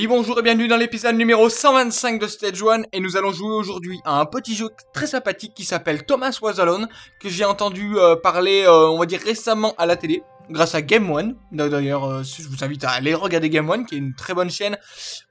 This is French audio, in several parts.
Oui, bonjour et bienvenue dans l'épisode numéro 125 de Stage 1 et nous allons jouer aujourd'hui à un petit jeu très sympathique qui s'appelle Thomas Was Alone que j'ai entendu euh, parler, euh, on va dire récemment à la télé grâce à Game One. D'ailleurs, euh, je vous invite à aller regarder Game One qui est une très bonne chaîne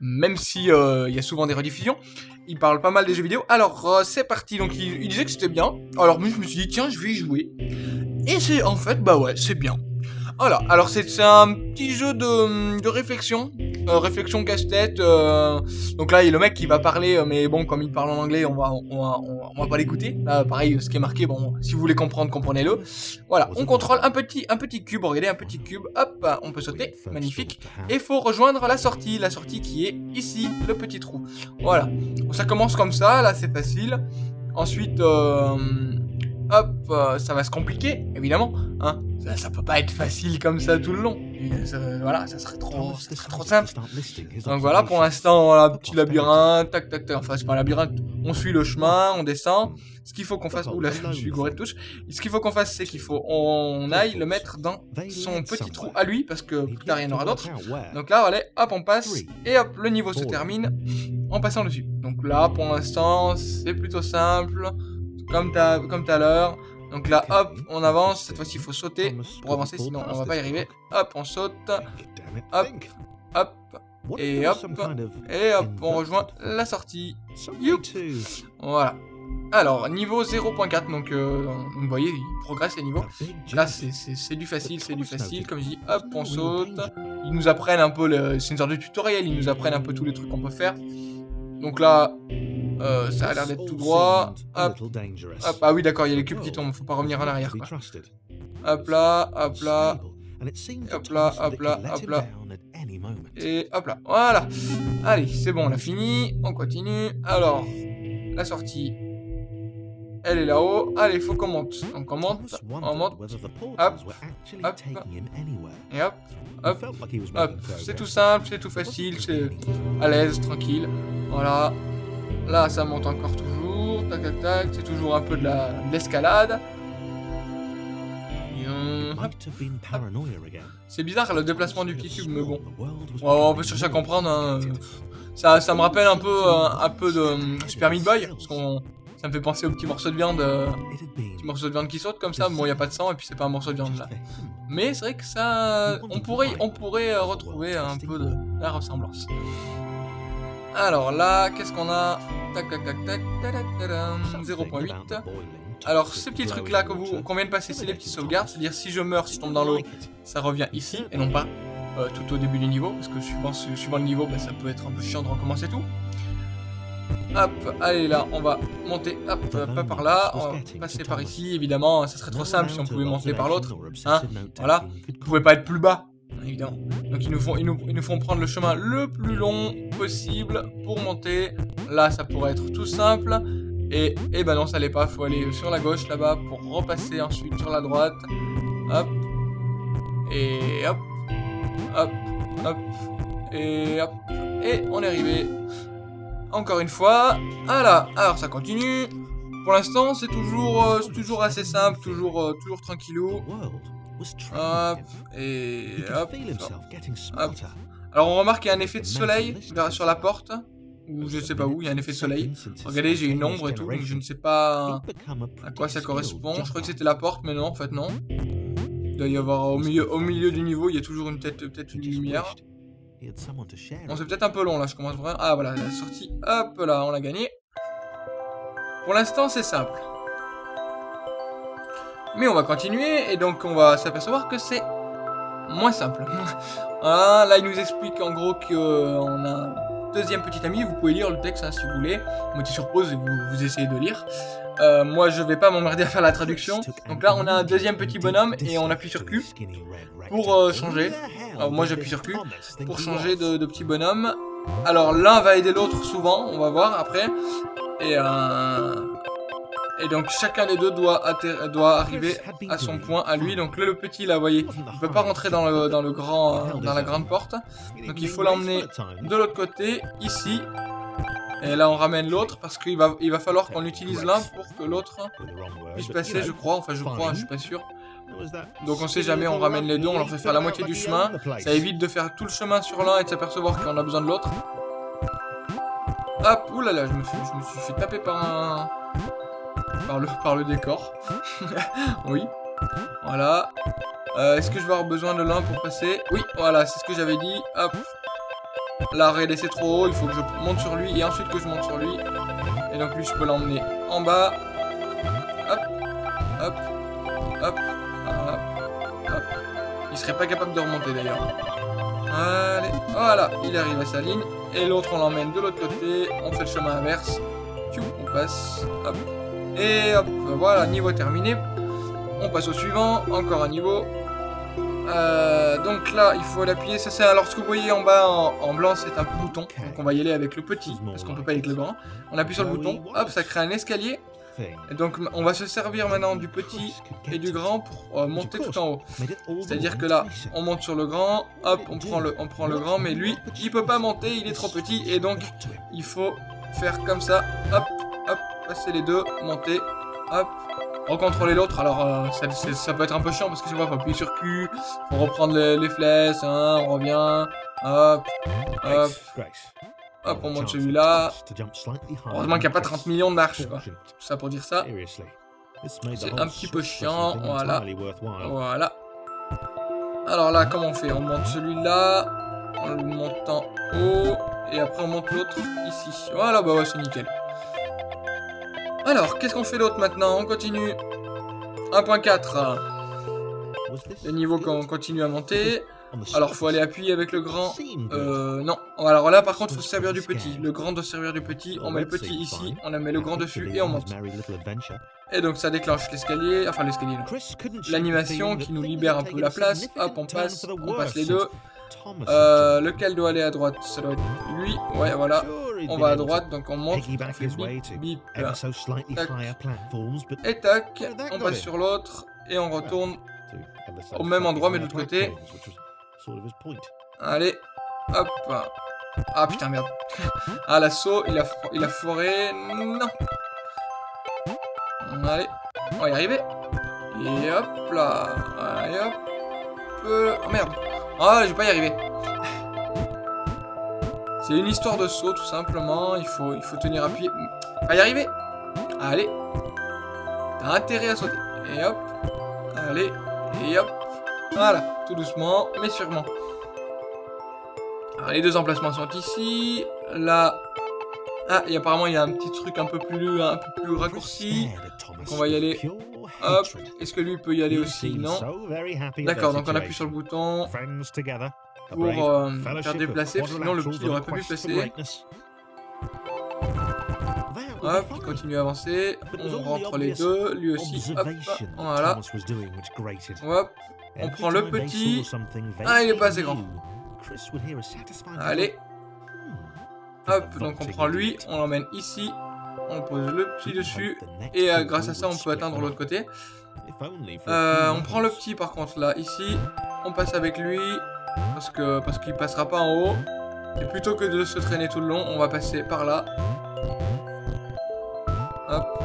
même si il y a souvent des rediffusions. Il parle pas mal des jeux vidéo. Alors, c'est parti. Donc, il, disait que c'était bien. Alors, moi, je me suis dit, tiens, je vais y jouer. Et c'est en fait, bah ouais, c'est bien. Voilà, alors c'est un petit jeu de, de réflexion, euh, réflexion casse-tête. Euh, donc là, il y a le mec qui va parler, euh, mais bon, comme il parle en anglais, on va, on va, on va pas l'écouter. Là, pareil, ce qui est marqué, bon, si vous voulez comprendre, comprenez-le. Voilà, on contrôle un petit, un petit cube, regardez, un petit cube, hop, on peut sauter, magnifique. Et il faut rejoindre la sortie, la sortie qui est ici, le petit trou. Voilà, ça commence comme ça, là c'est facile. Ensuite, hop, ça va se compliquer, évidemment, hein ça, peut pas être facile comme ça tout le long. Voilà, ça serait trop, ça serait trop simple. Donc voilà, pour l'instant, voilà, petit labyrinthe, tac, tac, tac. Enfin, c'est pas un labyrinthe. On suit le chemin, on descend. Ce qu'il faut qu'on fasse, oula, je suis gouré de touche. Ce qu'il faut qu'on fasse, c'est qu'il faut, on aille le mettre dans son petit trou à lui, parce que plus tard il y en aura d'autres. Donc là, allez, hop, on passe, et hop, le niveau se termine en passant dessus. Donc là, pour l'instant, c'est plutôt simple, comme comme tout à l'heure. Donc là, hop, on avance. Cette fois-ci, il faut sauter pour avancer, sinon on va pas y arriver. Hop, on saute. Hop, hop. Et hop, et hop, on rejoint la sortie. Voilà. Alors, niveau 0.4, donc euh, vous voyez, il progresse les niveaux. Là, c'est du facile, c'est du facile. Comme je dis, hop, on saute. Ils nous apprennent un peu, c'est une sorte de tutoriel, ils nous apprennent un peu tous les trucs qu'on peut faire. Donc là, euh, ça a l'air d'être tout droit. Hop. Hop. Ah oui, d'accord, il y a les cubes qui tombent. Faut pas revenir en arrière. Quoi. Hop là, hop là. Hop là, hop là, hop là. Et hop là. Voilà. Allez, c'est bon, on a fini. On continue. Alors, la sortie. Elle est là-haut. Allez, faut qu'on monte. Donc on monte, on monte. Hop, hop. Et hop, hop, hop. C'est tout simple, c'est tout facile, c'est à l'aise, tranquille. Voilà. Là, ça monte encore toujours. Tac, tac, tac. C'est toujours un peu de l'escalade. C'est bizarre le déplacement du petit tube, mais bon. on peut chercher à comprendre. Hein. Ça, ça me rappelle un peu, euh, un peu de euh, Super Meat Boy. Parce qu'on ça me fait penser au petit morceau de viande, euh, petit morceau de viande qui saute comme ça. Bon, il n'y a pas de sang et puis c'est pas un morceau de viande là. Mais c'est vrai que ça, on pourrait, on pourrait retrouver un peu de la ressemblance. Alors là, qu'est-ce qu'on a Tac, tac, tac, tac, tac, 0.8. Alors, ces petits trucs-là qu'on vient de passer, c'est les petits sauvegardes. C'est-à-dire, si je meurs, si je tombe dans l'eau, ça revient ici, et non pas euh, tout au début du niveau. Parce que suivant, suivant le niveau, bah, ça peut être un peu chiant de recommencer tout. Hop, allez là, on va monter, hop, pas par là, on va passer par ici, évidemment, ça serait trop simple si on pouvait monter par l'autre, hein, voilà, vous pouvez pas être plus bas, évidemment. Donc ils nous, font, ils, nous, ils nous font prendre le chemin le plus long possible pour monter. Là, ça pourrait être tout simple. Et, et ben non, ça l'est pas. Faut aller sur la gauche là-bas pour repasser ensuite sur la droite. Hop. Et hop. Hop. Hop. Et hop. Et on est arrivé. Encore une fois. Voilà. Alors ça continue. Pour l'instant, c'est toujours, euh, toujours assez simple, toujours, euh, toujours. Hop, et hop, Alors on remarque qu'il y a un effet de soleil sur la porte, ou je sais pas où, il y a un effet de soleil. Regardez, j'ai une ombre et tout, donc je ne sais pas à quoi ça correspond. Je crois que c'était la porte, mais non, en fait non. Il doit y avoir au milieu, au milieu du niveau, il y a toujours une tête, peut-être une lumière. Bon, c'est peut-être un peu long là, je commence vraiment... Ah voilà, la sortie, hop là, on l'a gagné. Pour l'instant, c'est simple. Mais on va continuer, et donc on va s'apercevoir que c'est moins simple. là il nous explique en gros qu'on a un deuxième petit ami, vous pouvez lire le texte hein, si vous voulez, mettez sur pause et vous, vous essayez de lire. Euh, moi je vais pas m'emmerder à faire la traduction. Donc là on a un deuxième petit bonhomme et on appuie sur Q pour euh, changer. Moi j'appuie sur Q pour changer de, de petit bonhomme. Alors l'un va aider l'autre souvent, on va voir après. Et euh, et donc chacun des deux doit, doit arriver à son point à lui. Donc là, le petit là, vous voyez, il peut pas rentrer dans le, dans le grand, dans la grande porte. Donc il faut l'emmener de l'autre côté, ici. Et là on ramène l'autre parce qu'il va, il va falloir qu'on utilise l'un pour que l'autre puisse passer, je crois. Enfin je crois, je suis pas sûr. Donc on sait jamais, on ramène les deux, on leur fait faire la moitié du chemin. Ça évite de faire tout le chemin sur l'un et de s'apercevoir qu'on a besoin de l'autre. Hop, oulala, je me, suis, je me suis fait taper par un... Par le, par le décor. oui. Voilà. Euh, Est-ce que je vais avoir besoin de l'un pour passer? Oui, voilà, c'est ce que j'avais dit. Hop. L'arrêt laissé trop haut, il faut que je monte sur lui et ensuite que je monte sur lui. Et donc lui, je peux l'emmener en bas. Hop, hop, hop, hop, hop. Il serait pas capable de remonter d'ailleurs. Allez, voilà, il arrive à sa ligne. Et l'autre, on l'emmène de l'autre côté. On fait le chemin inverse. on passe. Hop. Et hop, voilà, niveau terminé. On passe au suivant. Encore un niveau. Euh, donc là, il faut l'appuyer. Ça, c'est alors ce que vous voyez en bas en, blanc, c'est un bouton. Donc on va y aller avec le petit, parce qu'on peut pas avec le grand. On appuie sur le bouton. Hop, ça crée un escalier. Et donc on va se servir maintenant du petit et du grand pour euh, monter tout en haut. C'est-à-dire que là, on monte sur le grand, hop, on prend le, on prend le grand, mais lui, il peut pas monter, il est trop petit, et donc il faut faire comme ça, hop, passer les deux, monter, hop, recontrôler l'autre. Alors, euh, ça, peut être un peu chiant parce que tu vois, faut appuyer sur Q, faut reprendre les, flèches, hein, on revient, hop, hop. Hop, on monte celui-là. Heureusement qu'il n'y a pas 30 millions de marches, quoi. Tout ça pour dire ça. C'est un petit peu chiant, voilà. Voilà. Alors là, comment on fait? On monte celui-là, on le monte en haut, et après on monte l'autre ici. Voilà, bah ouais, c'est nickel. Alors, qu'est-ce qu'on fait d'autre maintenant On continue. 1.4. Le niveau qu'on continue à monter. Alors, faut aller appuyer avec le grand. Euh, non. Alors là, par contre, faut se servir du petit. Le grand doit servir du petit. On met le petit ici, on met le grand dessus et on monte. Et donc, ça déclenche l'escalier. Enfin, l'escalier, L'animation qui nous libère un peu la place. Hop, on passe. On passe les deux. Euh, lequel doit aller à droite? Ça doit être lui. Ouais, voilà. On va à droite, donc on monte. Bip, bip, Et tac. On passe sur l'autre. Et on retourne au même endroit, mais de l'autre côté. Allez. Hop. Ah putain, merde. ah, l'assaut, il a, il a foiré. Non. Allez. On va y arriver. Et hop là. Allez hop. Oh merde. Ah, je vais pas y arriver. C'est une histoire de saut, tout simplement. Il faut, il faut tenir appuyé. Pas y arriver. Allez. T'as intérêt à sauter. Et hop. Allez. Et hop. Voilà. Tout doucement, mais sûrement. Alors, les deux emplacements sont ici. Là. Ah, et apparemment, il y a un petit truc un peu plus, un peu plus raccourci. Donc, on va y aller. Hop. Est-ce que lui peut y aller aussi? Non. D'accord, donc on appuie sur le bouton pour euh, faire déplacer, sinon le petit n'aurait pas pu passer. Hop, il continue à avancer. On rentre les deux, lui aussi. Hop, voilà. Hop, on prend le petit. Ah, il est pas assez grand. Allez. Hop, donc on prend lui, on l'emmène ici on pose le petit dessus, et euh, grâce à ça, on peut atteindre l'autre côté. Euh, on prend le petit par contre là, ici, on passe avec lui, parce que parce qu'il passera pas en haut. Et plutôt que de se traîner tout le long, on va passer par là. Hop,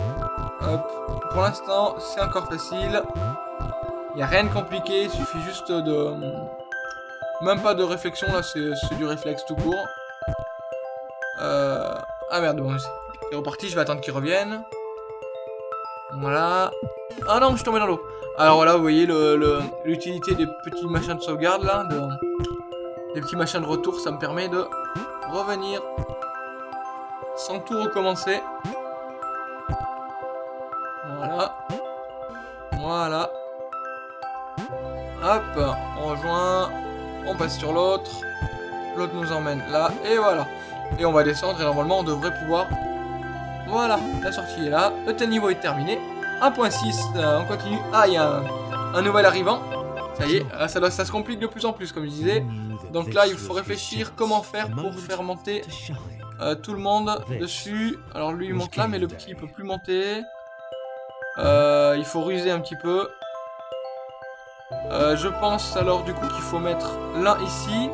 hop. Pour l'instant, c'est encore facile. Il n'y a rien de compliqué, il suffit juste de... Même pas de réflexion, là, c'est du réflexe tout court. Euh... Ah merde, bon, est reparti, je vais attendre qu'il revienne. Voilà. Ah non, je suis tombé dans l'eau. Alors voilà, vous voyez l'utilité des petits machins de sauvegarde là, des petits machins de retour, ça me permet de revenir sans tout recommencer. Voilà. Voilà. Hop, on rejoint, on passe sur l'autre, l'autre nous emmène là, et voilà. Et on va descendre et normalement on devrait pouvoir voilà, la sortie est là. Le tel niveau est terminé. 1.6, euh, on continue. Ah, il y a un, nouvel arrivant. Ça y est, euh, ça, ça se complique de plus en plus, comme je disais. Donc là, il faut réfléchir comment faire pour faire monter euh, tout le monde dessus. Alors lui, il monte là, mais le petit, il peut plus monter. il faut ruser un petit peu. je pense alors du coup qu'il faut mettre l'un ici.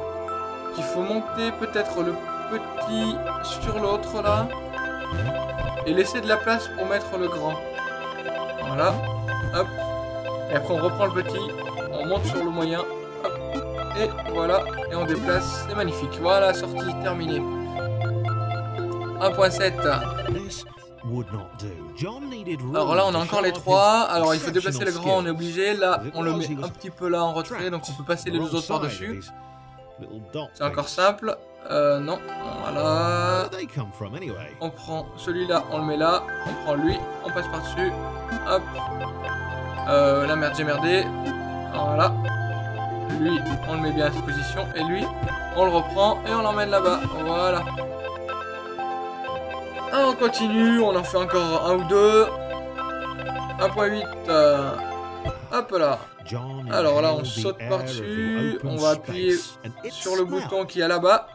Qu'il faut monter peut-être le petit sur l'autre là. Et laisser de la place pour mettre le grand. Voilà. Hop. Et après, on reprend le petit, on monte sur le moyen, hop, et voilà, et on déplace, c'est magnifique. Voilà, sortie terminée. 1.7. Alors là, on a encore les trois. Alors, il faut déplacer le grand, on est obligé. Là, on le met un petit peu là en retrait, donc on peut passer les deux autres par-dessus. C'est encore simple. Euh, non, voilà. On prend celui-là, on le met là. On prend lui, on passe par-dessus. Hop. Euh, la merde, j'ai merdé. Voilà. Lui, on le met bien à cette position. Et lui, on le reprend et on l'emmène là-bas. Voilà. on continue, on en fait encore un ou deux. 1.8. Euh, hop là. Alors là, on saute par-dessus. On va appuyer sur le bouton qui est là-bas.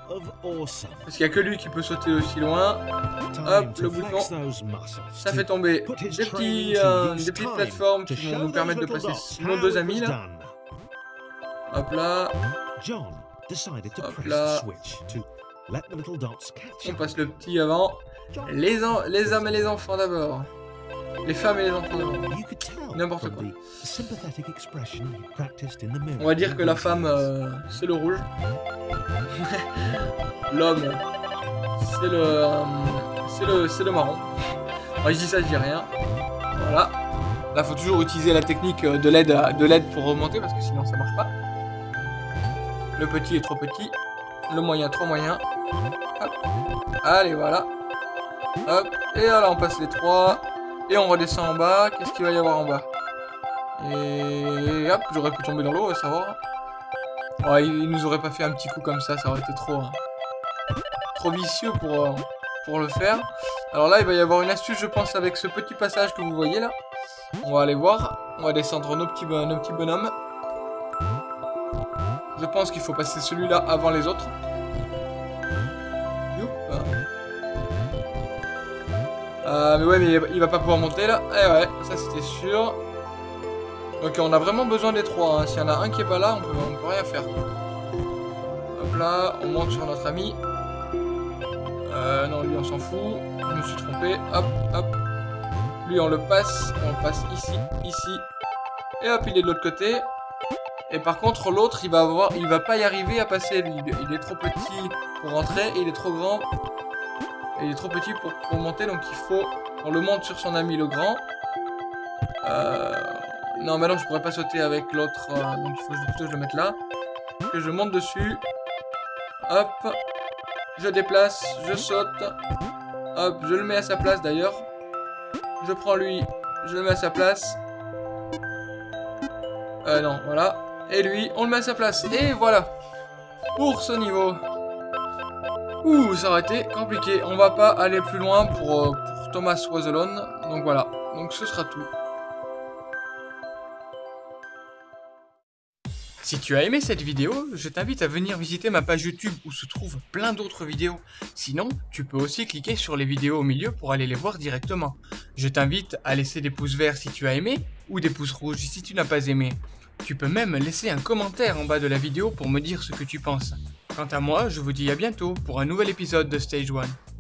Parce qu'il n'y a que lui qui peut sauter aussi loin. Hop, le bouton. Ça fait tomber des, petits, euh, des petites plateformes qui vont nous permettre de passer nos deux amis là. Hop là. Hop là. On passe le petit avant. Les, les hommes et les enfants d'abord. Les femmes et les enfants. N'importe quoi. On va dire que la femme, euh, c'est le rouge. L'homme, c'est le, euh, c'est le, c'est le marron. Moi, je dis ça, je dis rien. Voilà. Là, faut toujours utiliser la technique de l'aide de l'aide pour remonter parce que sinon ça marche pas. Le petit est trop petit. Le moyen trop moyen. Allez, voilà. Hop. Et là, on passe les trois. Et on redescend en bas. Qu'est-ce qu'il va y avoir en bas? Et hop, j'aurais pu tomber dans l'eau, ça va. il nous aurait pas fait un petit coup comme ça, ça aurait été trop, hein. trop vicieux pour, euh, pour le faire. Alors là, il va y avoir une astuce, je pense, avec ce petit passage que vous voyez là. On va aller voir. On va descendre nos petits, nos petits bonhommes. Je pense qu'il faut passer celui-là avant les autres. Euh, mais ouais, mais il va pas pouvoir monter là. Eh ouais, ça c'était sûr. Donc on a vraiment besoin des trois. Hein. S'il y en a un qui est pas là, on peut, on peut rien faire. Hop là, on monte sur notre ami. Euh, non, lui on s'en fout. Je me suis trompé. Hop, hop. Lui on le passe. On le passe ici, ici. Et hop, il est de l'autre côté. Et par contre, l'autre, il va avoir, il va pas y arriver à passer. Il, est trop petit pour rentrer et il est trop grand. Il est trop petit pour, monter, donc il faut... On le monte sur son ami le grand. Euh... Non, mais non, je pourrais pas sauter avec l'autre, euh, donc il faut plutôt que je le mette là. Que je monte dessus. Hop. Je déplace, je saute. Hop, je le mets à sa place d'ailleurs. Je prends lui, je le mets à sa place. Euh, non, voilà. Et lui, on le met à sa place. Et voilà. Pour ce niveau. Ouh, ça aurait été compliqué. On va pas aller plus loin pour, euh, Thomas Was Donc voilà. Donc ce sera tout. Si tu as aimé cette vidéo, je t'invite à venir visiter ma page YouTube où se trouvent plein d'autres vidéos. Sinon, tu peux aussi cliquer sur les vidéos au milieu pour aller les voir directement. Je t'invite à laisser des pouces verts si tu as aimé ou des pouces rouges si tu n'as pas aimé. Tu peux même laisser un commentaire en bas de la vidéo pour me dire ce que tu penses. Quant à moi, je vous dis à bientôt pour un nouvel épisode de Stage 1.